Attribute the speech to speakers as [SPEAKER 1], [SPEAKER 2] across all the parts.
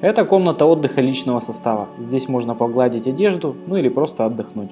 [SPEAKER 1] Это комната отдыха личного состава. Здесь можно погладить одежду, ну или просто отдохнуть.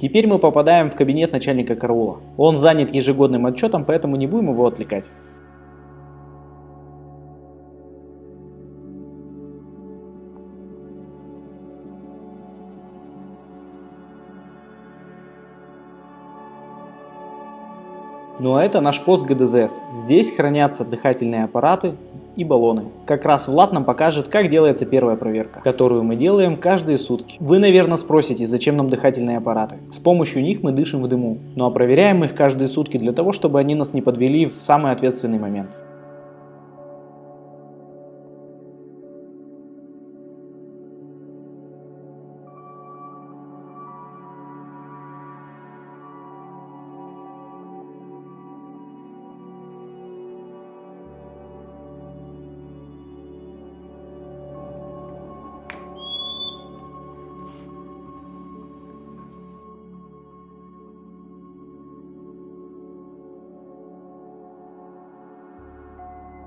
[SPEAKER 1] Теперь мы попадаем в кабинет начальника караула. Он занят ежегодным отчетом, поэтому не будем его отвлекать. Ну а это наш пост ГДЗС. Здесь хранятся дыхательные аппараты и баллоны. Как раз Влад нам покажет, как делается первая проверка, которую мы делаем каждые сутки. Вы, наверное, спросите, зачем нам дыхательные аппараты? С помощью них мы дышим в дыму. Ну а проверяем их каждые сутки для того, чтобы они нас не подвели в самый ответственный момент.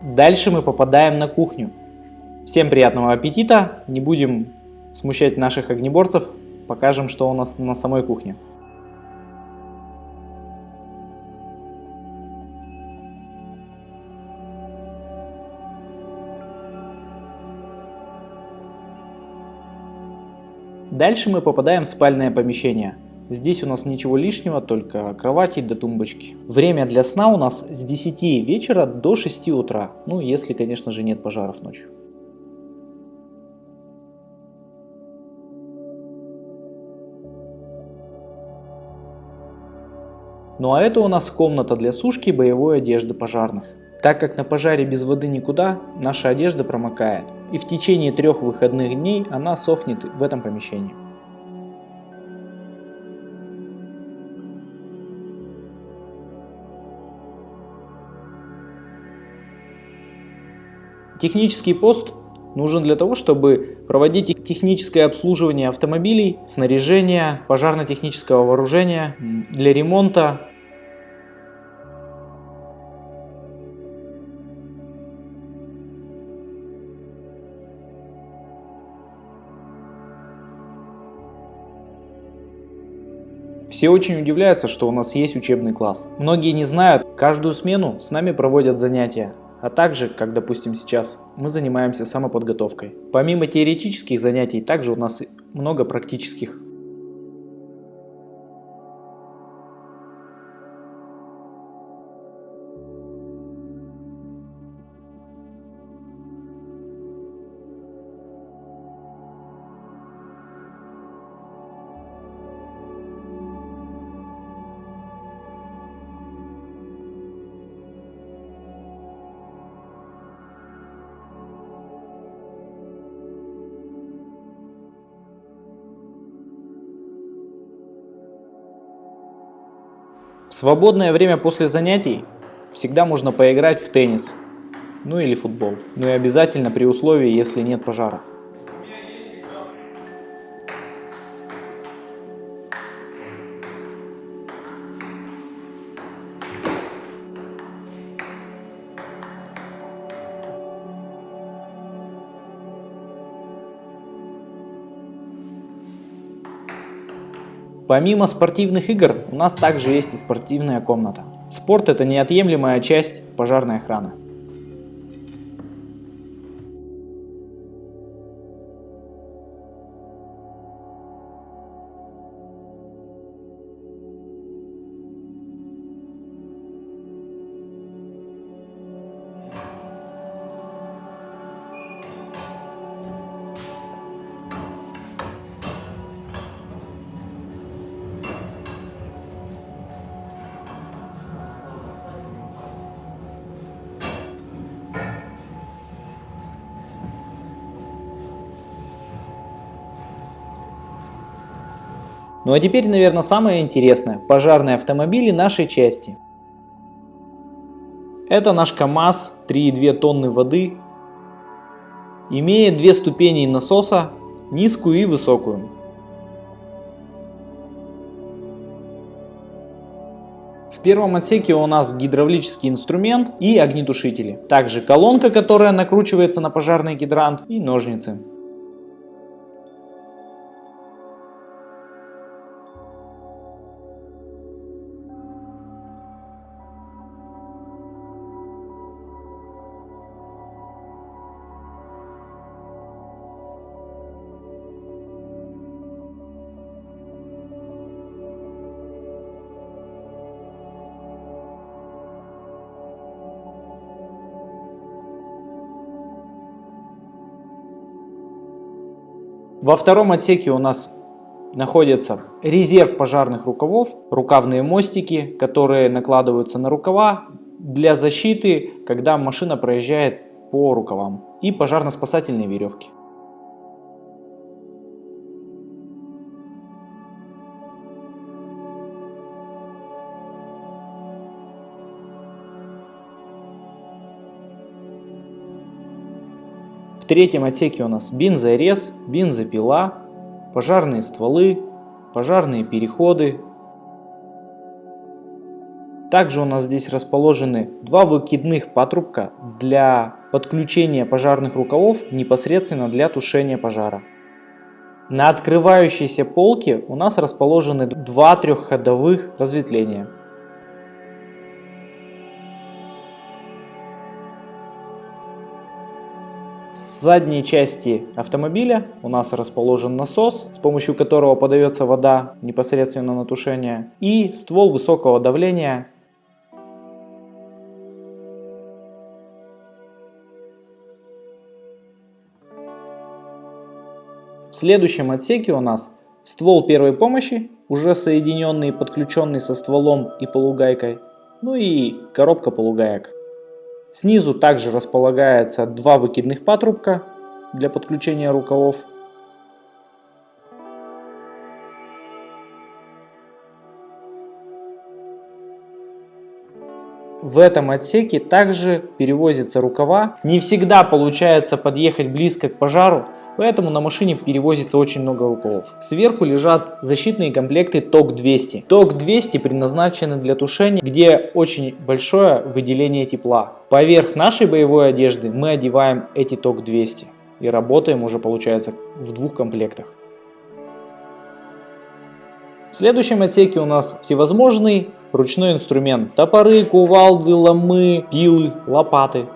[SPEAKER 1] Дальше мы попадаем на кухню. Всем приятного аппетита, не будем смущать наших огнеборцев, покажем, что у нас на самой кухне. Дальше мы попадаем в спальное помещение. Здесь у нас ничего лишнего, только кровати до тумбочки. Время для сна у нас с 10 вечера до 6 утра. Ну, если, конечно же, нет пожаров ночью. Ну а это у нас комната для сушки боевой одежды пожарных. Так как на пожаре без воды никуда, наша одежда промокает. И в течение трех выходных дней она сохнет в этом помещении. Технический пост нужен для того, чтобы проводить техническое обслуживание автомобилей, снаряжения, пожарно-технического вооружения, для ремонта. Все очень удивляются, что у нас есть учебный класс. Многие не знают, каждую смену с нами проводят занятия, а также, как допустим сейчас, мы занимаемся самоподготовкой. Помимо теоретических занятий, также у нас много практических В свободное время после занятий всегда можно поиграть в теннис, ну или футбол. Ну и обязательно при условии, если нет пожара. Помимо спортивных игр, у нас также есть и спортивная комната. Спорт это неотъемлемая часть пожарной охраны. Ну а теперь, наверное, самое интересное – пожарные автомобили нашей части. Это наш КАМАЗ 3,2 тонны воды. Имеет две ступени насоса, низкую и высокую. В первом отсеке у нас гидравлический инструмент и огнетушители. Также колонка, которая накручивается на пожарный гидрант и ножницы. Во втором отсеке у нас находится резерв пожарных рукавов, рукавные мостики, которые накладываются на рукава для защиты, когда машина проезжает по рукавам, и пожарно-спасательные веревки. В третьем отсеке у нас бензорез, бензопила, пожарные стволы, пожарные переходы. Также у нас здесь расположены два выкидных патрубка для подключения пожарных рукавов непосредственно для тушения пожара. На открывающейся полке у нас расположены два трехходовых разветвления. Задней части автомобиля у нас расположен насос, с помощью которого подается вода непосредственно на тушение, и ствол высокого давления. В следующем отсеке у нас ствол первой помощи, уже соединенный и подключенный со стволом и полугайкой, ну и коробка полугаек. Снизу также располагается два выкидных патрубка для подключения рукавов. В этом отсеке также перевозятся рукава. Не всегда получается подъехать близко к пожару, поэтому на машине перевозится очень много рукавов. Сверху лежат защитные комплекты ТОК-200. ТОК-200 предназначены для тушения, где очень большое выделение тепла. Поверх нашей боевой одежды мы одеваем эти ТОК-200 и работаем уже получается в двух комплектах. В следующем отсеке у нас всевозможный ручной инструмент. Топоры, кувалды, ломы, пилы, лопаты.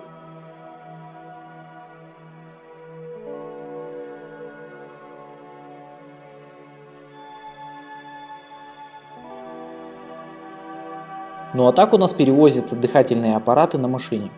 [SPEAKER 1] Ну а так у нас перевозятся дыхательные аппараты на машине.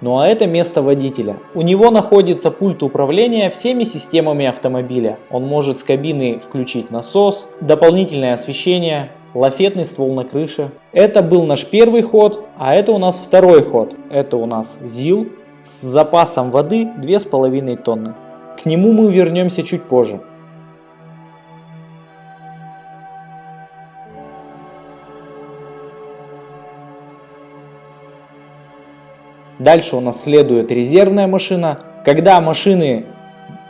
[SPEAKER 1] Ну а это место водителя. У него находится пульт управления всеми системами автомобиля. Он может с кабины включить насос, дополнительное освещение, лафетный ствол на крыше. Это был наш первый ход, а это у нас второй ход. Это у нас ЗИЛ с запасом воды 2,5 тонны. К нему мы вернемся чуть позже. Дальше у нас следует резервная машина. Когда машины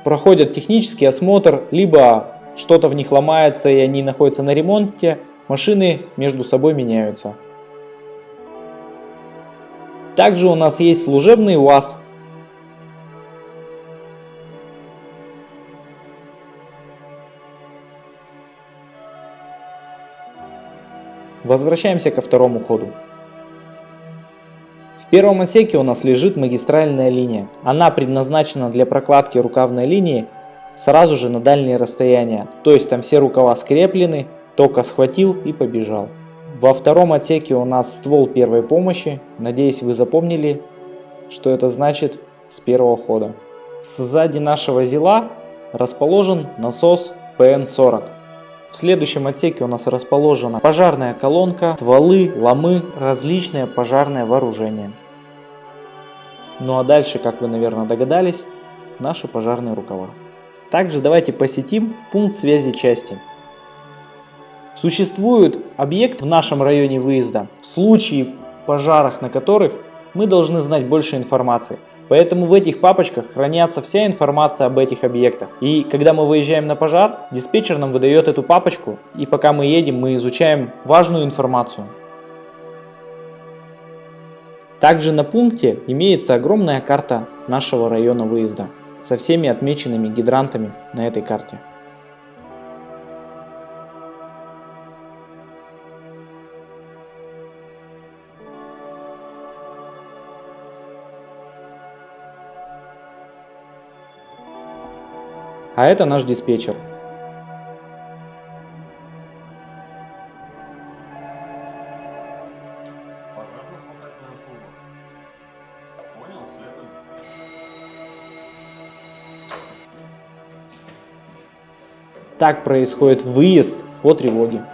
[SPEAKER 1] проходят технический осмотр, либо что-то в них ломается и они находятся на ремонте, машины между собой меняются. Также у нас есть служебный УАЗ. Возвращаемся ко второму ходу. В первом отсеке у нас лежит магистральная линия. Она предназначена для прокладки рукавной линии сразу же на дальние расстояния. То есть там все рукава скреплены, только схватил и побежал. Во втором отсеке у нас ствол первой помощи. Надеюсь вы запомнили, что это значит с первого хода. Сзади нашего зила расположен насос PN40. В следующем отсеке у нас расположена пожарная колонка, стволы, ломы, различное пожарное вооружение. Ну а дальше, как вы, наверное, догадались, наши пожарные рукава. Также давайте посетим пункт связи части. Существует объект в нашем районе выезда, в случае пожарах на которых мы должны знать больше информации. Поэтому в этих папочках хранятся вся информация об этих объектах. И когда мы выезжаем на пожар, диспетчер нам выдает эту папочку, и пока мы едем, мы изучаем важную информацию. Также на пункте имеется огромная карта нашего района выезда со всеми отмеченными гидрантами на этой карте. А это наш диспетчер. Так происходит выезд по тревоге.